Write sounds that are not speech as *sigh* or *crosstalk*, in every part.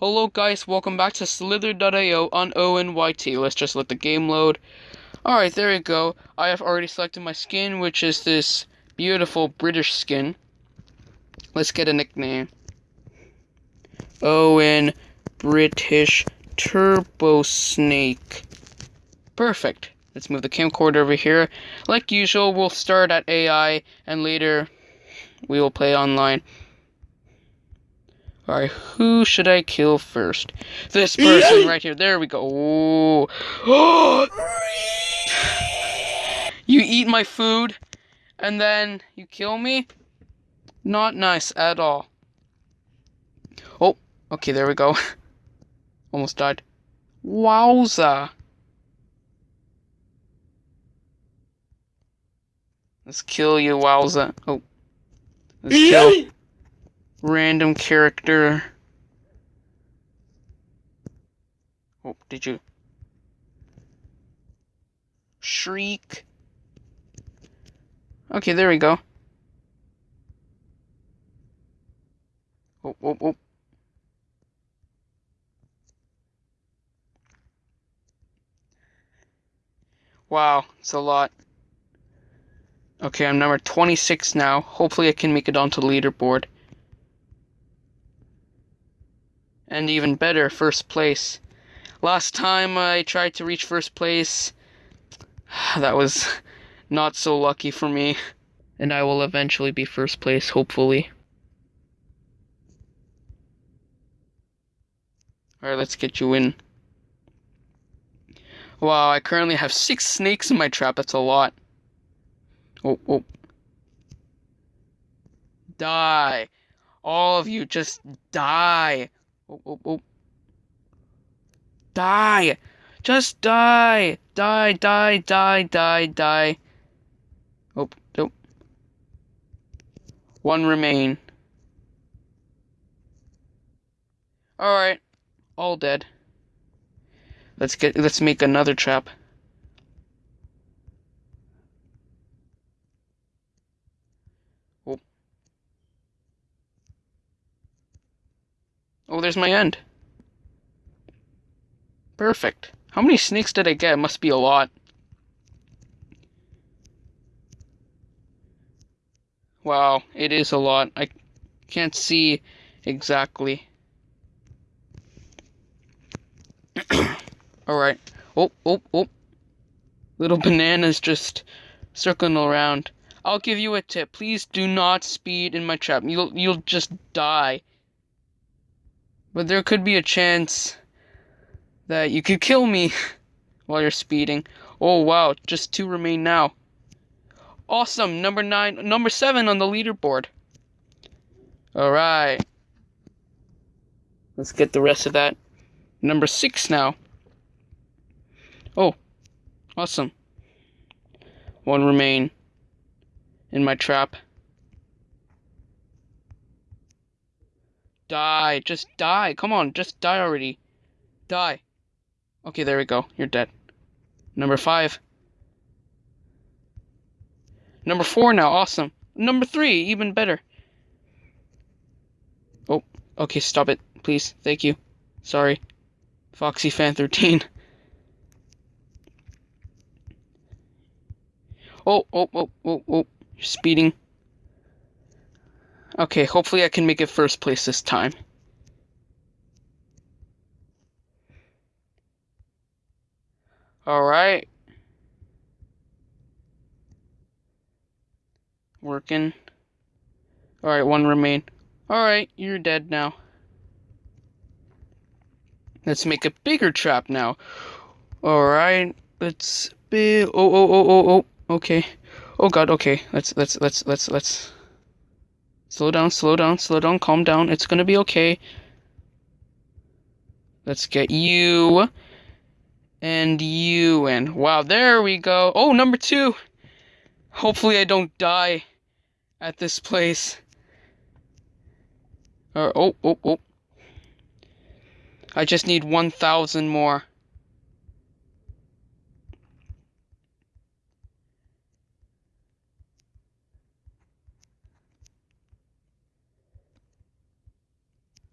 Hello guys, welcome back to Slither.io on ONYT. Let's just let the game load. Alright, there we go. I have already selected my skin, which is this beautiful British skin. Let's get a nickname. Owen British Turbo Snake. Perfect. Let's move the camcorder over here. Like usual, we'll start at AI and later we will play online. Alright, who should I kill first? This person right here. There we go. *gasps* You eat my food and then you kill me? Not nice at all. Oh, okay, there we go. *laughs* Almost died. Wowza. Let's kill you, wowza. Oh. Let's kill random character. Oh, did you? Shriek. Okay, there we go. Oh, oh, oh. Wow, it's a lot. Okay, I'm number 26 now. Hopefully I can make it onto the leaderboard. And even better, first place. Last time I tried to reach first place, *sighs* that was *laughs* not so lucky for me. And I will eventually be first place, hopefully. Alright, let's get you in. Wow, I currently have six snakes in my trap. That's a lot. Oh, oh. Die. All of you, just die. Oh, oh, oh. Die. Just die. Die, die, die, die, die. Oh, oh. One remain. Alright. All dead. Let's get let's make another trap. Oh, there's my end. Perfect. How many snakes did I get? It must be a lot. Wow, it is a lot. I can't see exactly. *coughs* Alright. Oh, oh, oh. Little banana's just circling around. I'll give you a tip. Please do not speed in my trap. You'll you'll just die. But there could be a chance that you could kill me *laughs* while you're speeding. Oh wow, just two remain now. Awesome, number nine, number seven on the leaderboard. All right. Let's get the rest of that. Number six now. Oh, awesome. One remain in my trap. Die, just die. Come on, just die already. Die. Okay, there we go. You're dead. Number five. Number four now, awesome. Number three, even better. Oh, okay, stop it, please. Thank you. Sorry. Foxy Fan 13. *laughs* Oh, oh, oh, oh, oh. You're speeding. Okay, hopefully I can make it first place this time. Alright. Working. Alright, one remain. Alright, you're dead now. Let's make a bigger trap now. Alright, let's be... Oh, oh, oh, oh, oh. Okay. Oh god, okay. Let's let's let's let's let's slow down, slow down, slow down, calm down. It's gonna be okay. Let's get you and you and Wow, there we go. Oh, number two. Hopefully I don't die at this place. Uh, oh, oh, oh. I just need 1,000 more.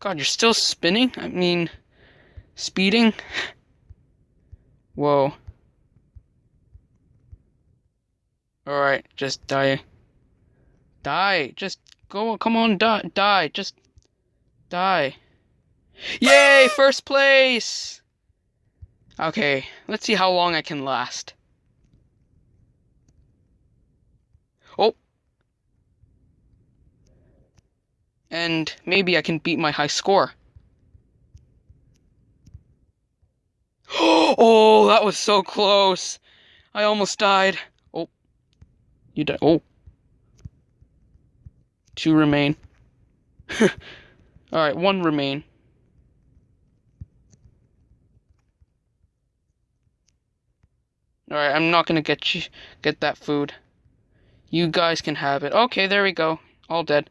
God, you're still spinning? I mean, speeding? *laughs* Whoa. Alright, just die. Die! Just go, come on, die, die, just die. Yay, first place! Okay, let's see how long I can last. Oh! And maybe I can beat my high score. *gasps* Oh, that was so close! I almost died. Oh. You died. Oh. Two remain. *laughs* Alright, one remain. Alright, I'm not gonna get you get that food. You guys can have it. Okay, there we go. All dead.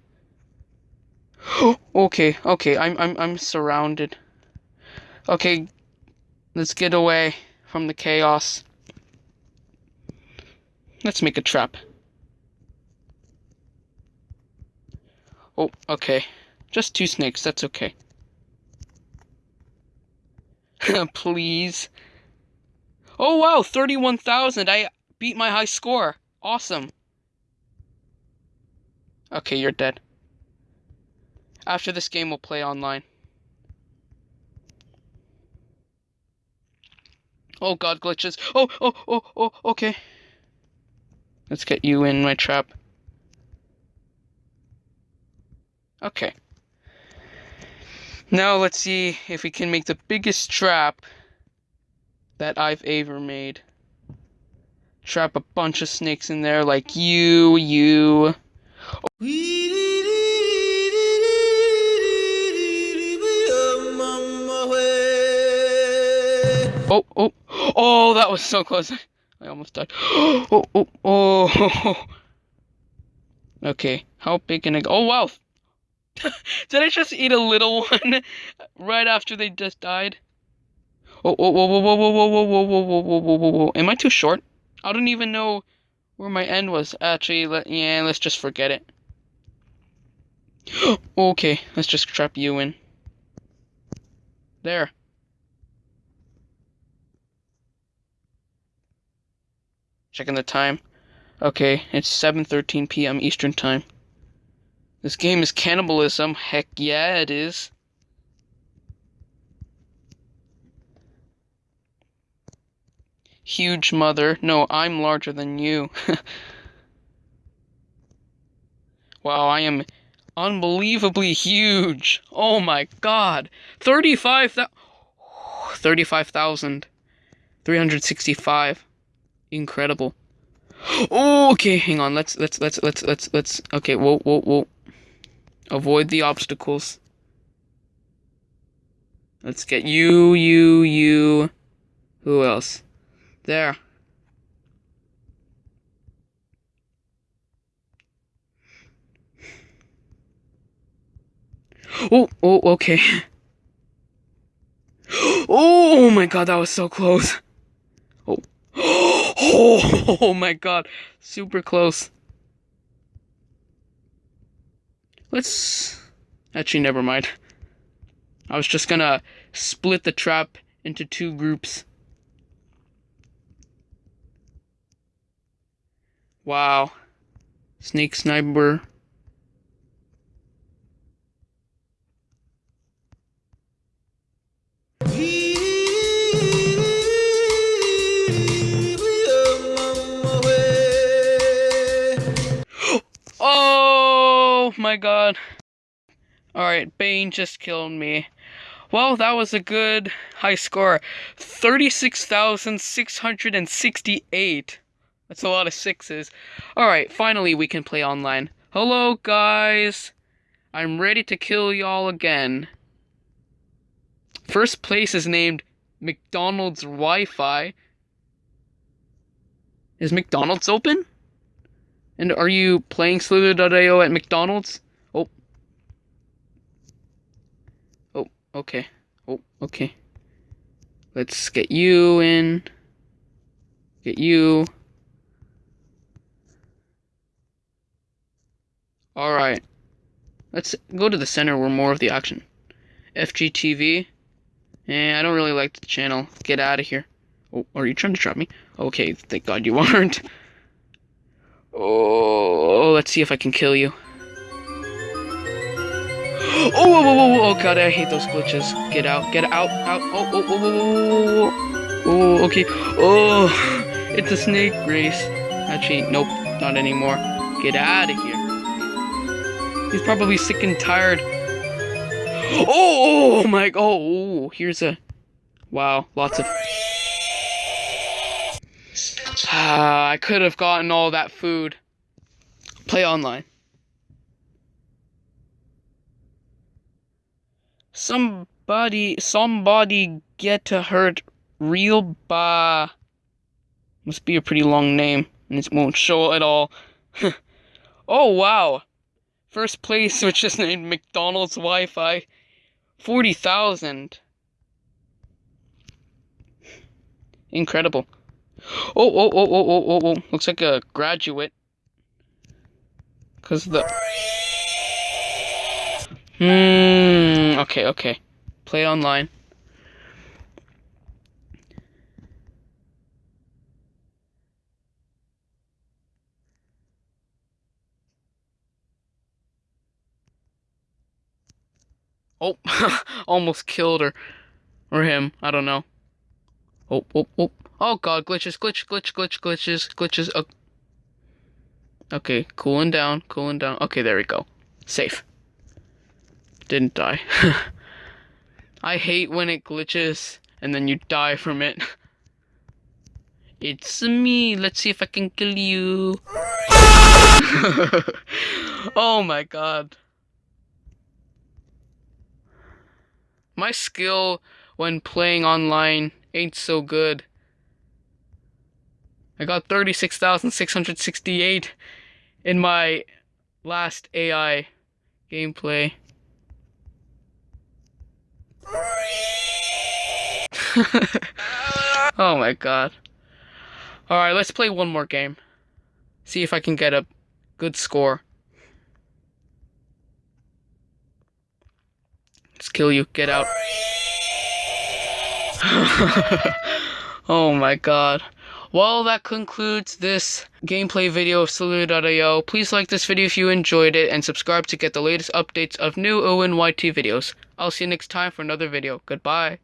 Okay, okay, I'm I'm I'm surrounded. Okay, let's get away from the chaos. Let's make a trap. Oh, okay. Just two snakes, that's okay. *laughs* Please. Oh wow, 31,000. I beat my high score. Awesome. Okay, you're dead. After this game, we'll play online. Oh god, glitches. Oh, oh, oh, oh, okay. Let's get you in my trap. Okay. Now let's see if we can make the biggest trap that I've ever made. Trap a bunch of snakes in there like you, you. Oh, oh, oh, that was so close. I almost died. Oh, oh, oh. Okay, how big can I go? Oh, wow. Did I just eat a little one right after they just died? Whoa, whoa, whoa, whoa, whoa, whoa, whoa, whoa, whoa, whoa, whoa, whoa, whoa. Am I too short? I don't even know where my end was. Actually, let, yeah, let's just forget it. okay, let's just trap you in. There. Checking the time. Okay, it's 7.13 p.m. Eastern Time. This game is cannibalism. Heck yeah, it is. Huge mother. No, I'm larger than you. *laughs* wow, I am unbelievably huge. Oh my god. 35 *sighs* 35,000. 365. Incredible. Okay, hang on. Let's let's let's let's let's let's okay, whoa, whoa, whoa. Avoid the obstacles. Let's get you, you, you. Who else? There. Oh, oh, okay. *gasps* Oh my god, that was so close. Oh. *gasps* Oh, my god. Super close. Let's... Actually, never mind. I was just gonna split the trap into two groups. Wow. Snake sniper. My god. Alright, Bane just killed me. Well, that was a good high score. 36,668. That's a lot of sixes. Alright, finally we can play online. Hello, guys. I'm ready to kill y'all again. First place is named McDonald's Wi-Fi. Is McDonald's open? And are you playing Slither.io at McDonald's? Oh. Oh, okay. Oh, okay. Let's get you in. Get you. Alright. Let's go to the center where more of the action. FGTV. Eh, I don't really like the channel. Get out of here. Oh, are you trying to trap me? Okay, thank God you *laughs* aren't. Oh, let's see if I can kill you. Oh, whoa, whoa, whoa, oh god, I hate those glitches. Get out, get out, out. Oh, oh, oh, oh, oh, oh, okay. Oh, *laughs* it's a snake race. Actually, nope, not anymore. Get out of here. He's probably sick and tired. Oh, oh, oh my, oh, here's a, wow, lots of. Ah, I could have gotten all that food. Play online. Somebody, somebody get hurt real ba. Must be a pretty long name, and it won't show at all. *laughs* oh wow! First place, *laughs* which is named McDonald's Wi-Fi, forty thousand. Incredible. Oh, oh, oh, oh, oh, oh, oh! Looks like a graduate. Cause the. Hmm. Okay. Okay. Play online. Oh, *laughs* almost killed her. Or him. I don't know. Oh, oh, oh. Oh god, glitches, glitch, glitch, glitch, glitches, glitches. Oh. Okay, cooling down, cooling down. Okay, there we go. Safe. Didn't die. *laughs* I hate when it glitches and then you die from it. *laughs* It's me. Let's see if I can kill you. *laughs* oh my god. My skill when playing online ain't so good. I got 36,668 in my last AI gameplay. *laughs* oh my god. Alright, let's play one more game. See if I can get a good score. Let's kill you. Get out. *laughs* oh my god. Well, that concludes this gameplay video of Slither.io. Please like this video if you enjoyed it, and subscribe to get the latest updates of new ONYT videos. I'll see you next time for another video. Goodbye.